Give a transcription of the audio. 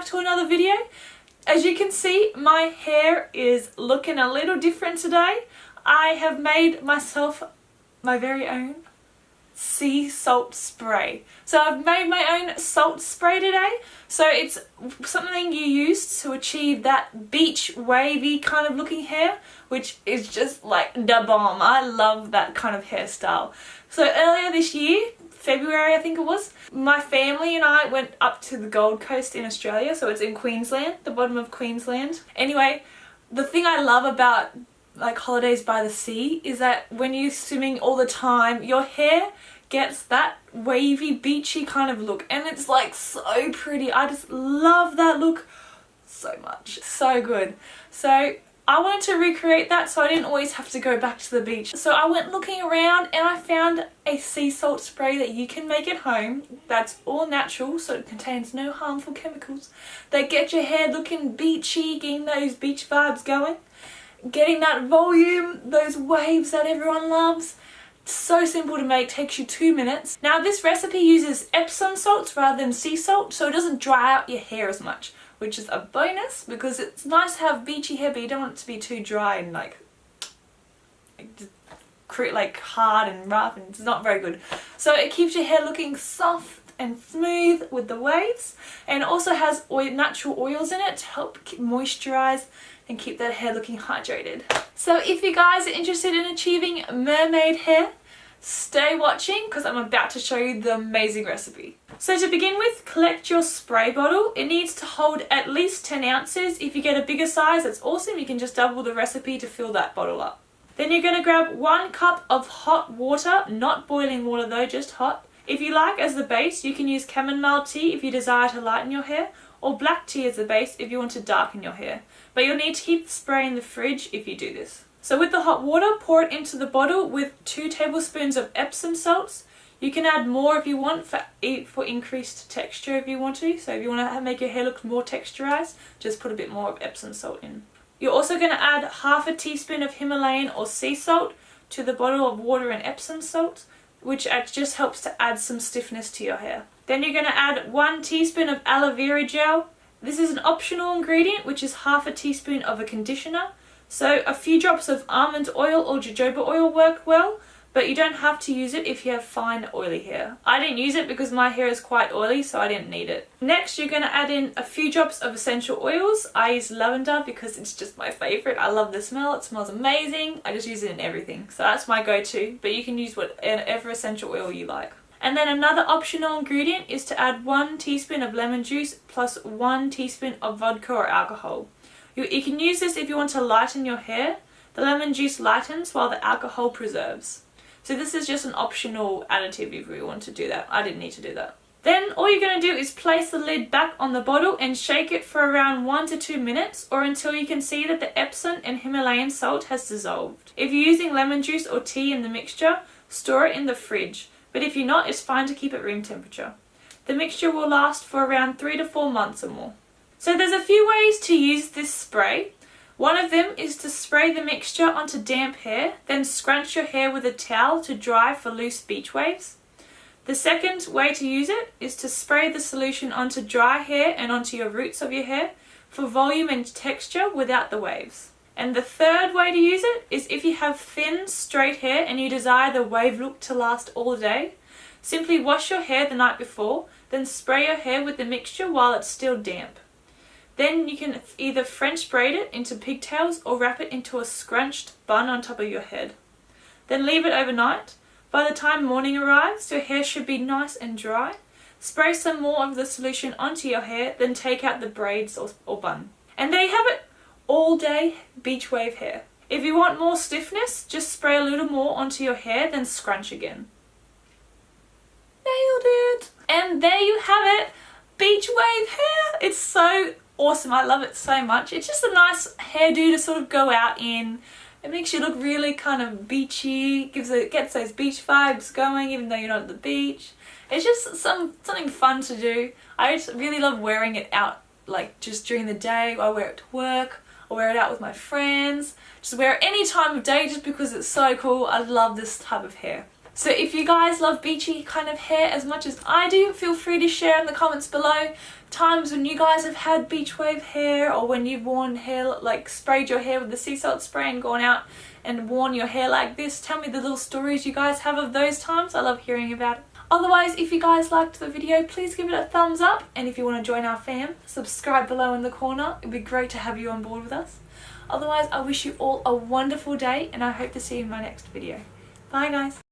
back to another video. As you can see, my hair is looking a little different today. I have made myself my very own sea salt spray. So I've made my own salt spray today. So it's something you use to achieve that beach wavy kind of looking hair, which is just like the bomb. I love that kind of hairstyle. So earlier this year, February I think it was, my family and I went up to the Gold Coast in Australia, so it's in Queensland, the bottom of Queensland. Anyway, the thing I love about like holidays by the sea is that when you're swimming all the time, your hair gets that wavy, beachy kind of look and it's like so pretty. I just love that look so much. So good. So I wanted to recreate that so I didn't always have to go back to the beach. So I went looking around and I found a sea salt spray that you can make at home that's all natural so it contains no harmful chemicals that get your hair looking beachy, getting those beach vibes going, getting that volume, those waves that everyone loves. So simple to make, takes you two minutes. Now this recipe uses Epsom salts rather than sea salt so it doesn't dry out your hair as much which is a bonus because it's nice to have beachy hair but you don't want it to be too dry and like like hard and rough and it's not very good. So it keeps your hair looking soft and smooth with the waves and also has oil, natural oils in it to help moisturize and keep that hair looking hydrated. So if you guys are interested in achieving mermaid hair Stay watching because I'm about to show you the amazing recipe. So to begin with, collect your spray bottle. It needs to hold at least 10 ounces. If you get a bigger size, that's awesome. You can just double the recipe to fill that bottle up. Then you're going to grab one cup of hot water, not boiling water though, just hot. If you like as the base, you can use chamomile tea if you desire to lighten your hair, or black tea as the base if you want to darken your hair. But you'll need to keep the spray in the fridge if you do this. So with the hot water, pour it into the bottle with 2 tablespoons of Epsom salts. You can add more if you want for, for increased texture if you want to. So if you want to make your hair look more texturized, just put a bit more of Epsom salt in. You're also going to add half a teaspoon of Himalayan or sea salt to the bottle of water and Epsom salt, which just helps to add some stiffness to your hair. Then you're going to add one teaspoon of aloe vera gel. This is an optional ingredient, which is half a teaspoon of a conditioner. So a few drops of almond oil or jojoba oil work well, but you don't have to use it if you have fine oily hair. I didn't use it because my hair is quite oily so I didn't need it. Next you're going to add in a few drops of essential oils. I use lavender because it's just my favourite. I love the smell, it smells amazing. I just use it in everything. So that's my go-to, but you can use whatever essential oil you like. And then another optional ingredient is to add one teaspoon of lemon juice plus one teaspoon of vodka or alcohol. You, you can use this if you want to lighten your hair. The lemon juice lightens while the alcohol preserves. So this is just an optional additive if you want to do that. I didn't need to do that. Then all you're going to do is place the lid back on the bottle and shake it for around 1 to 2 minutes or until you can see that the Epsom and Himalayan salt has dissolved. If you're using lemon juice or tea in the mixture, store it in the fridge, but if you're not, it's fine to keep at room temperature. The mixture will last for around 3 to 4 months or more. So there's a few ways to use this spray. One of them is to spray the mixture onto damp hair, then scrunch your hair with a towel to dry for loose beach waves. The second way to use it is to spray the solution onto dry hair and onto your roots of your hair for volume and texture without the waves. And the third way to use it is if you have thin, straight hair and you desire the wave look to last all day, simply wash your hair the night before, then spray your hair with the mixture while it's still damp. Then you can either French braid it into pigtails or wrap it into a scrunched bun on top of your head. Then leave it overnight. By the time morning arrives, your hair should be nice and dry. Spray some more of the solution onto your hair, then take out the braids or, or bun. And there you have it, all day beach wave hair. If you want more stiffness, just spray a little more onto your hair, then scrunch again. Nailed it! And there you have it, beach wave hair! It's so awesome. I love it so much. It's just a nice hairdo to sort of go out in. It makes you look really kind of beachy, gives it gets those beach vibes going even though you're not at the beach. It's just some something fun to do. I just really love wearing it out like just during the day. I wear it to work. I wear it out with my friends. Just wear it any time of day just because it's so cool. I love this type of hair. So if you guys love beachy kind of hair as much as I do, feel free to share in the comments below times when you guys have had beach wave hair or when you've worn hair, like sprayed your hair with the sea salt spray and gone out and worn your hair like this. Tell me the little stories you guys have of those times. I love hearing about it. Otherwise, if you guys liked the video, please give it a thumbs up. And if you want to join our fam, subscribe below in the corner. It'd be great to have you on board with us. Otherwise, I wish you all a wonderful day and I hope to see you in my next video. Bye guys.